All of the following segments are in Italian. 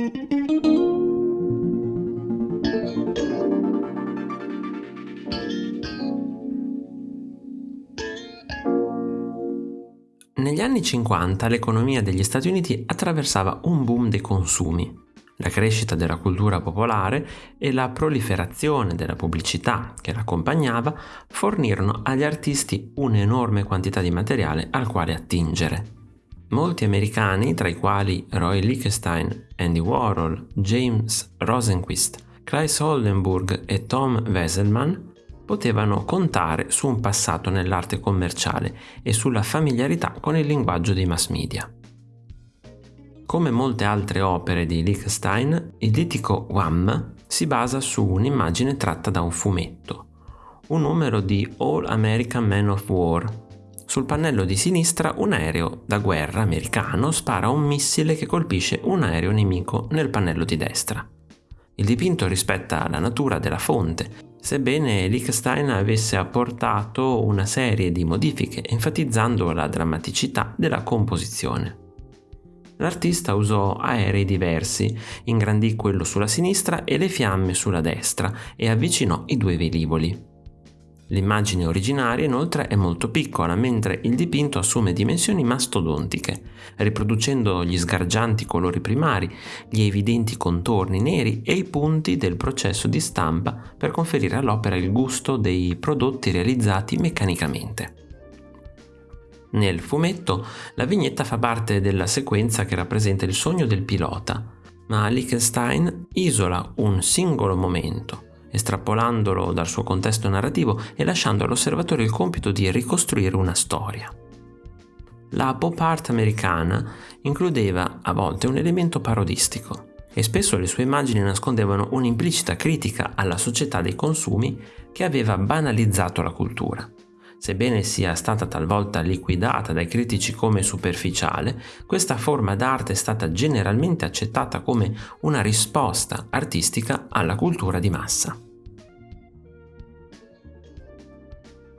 Negli anni 50 l'economia degli Stati Uniti attraversava un boom dei consumi. La crescita della cultura popolare e la proliferazione della pubblicità che l'accompagnava fornirono agli artisti un'enorme quantità di materiale al quale attingere. Molti americani, tra i quali Roy Lichtenstein, Andy Warhol, James Rosenquist, Klaes Oldenburg e Tom Wesselman, potevano contare su un passato nell'arte commerciale e sulla familiarità con il linguaggio dei mass media. Come molte altre opere di Liechtenstein, il litico Wham si basa su un'immagine tratta da un fumetto, un numero di All American Man of War. Sul pannello di sinistra un aereo da guerra americano spara un missile che colpisce un aereo nemico nel pannello di destra. Il dipinto rispetta la natura della fonte sebbene Liechtenstein avesse apportato una serie di modifiche enfatizzando la drammaticità della composizione. L'artista usò aerei diversi, ingrandì quello sulla sinistra e le fiamme sulla destra e avvicinò i due velivoli. L'immagine originaria inoltre è molto piccola, mentre il dipinto assume dimensioni mastodontiche, riproducendo gli sgargianti colori primari, gli evidenti contorni neri e i punti del processo di stampa per conferire all'opera il gusto dei prodotti realizzati meccanicamente. Nel fumetto la vignetta fa parte della sequenza che rappresenta il sogno del pilota, ma Liechtenstein isola un singolo momento estrapolandolo dal suo contesto narrativo e lasciando all'osservatore il compito di ricostruire una storia. La pop art americana includeva a volte un elemento parodistico e spesso le sue immagini nascondevano un'implicita critica alla società dei consumi che aveva banalizzato la cultura. Sebbene sia stata talvolta liquidata dai critici come superficiale, questa forma d'arte è stata generalmente accettata come una risposta artistica alla cultura di massa.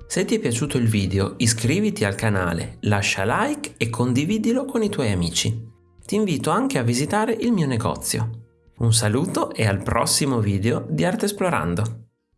Se ti è piaciuto il video iscriviti al canale, lascia like e condividilo con i tuoi amici. Ti invito anche a visitare il mio negozio. Un saluto e al prossimo video di Arte Esplorando!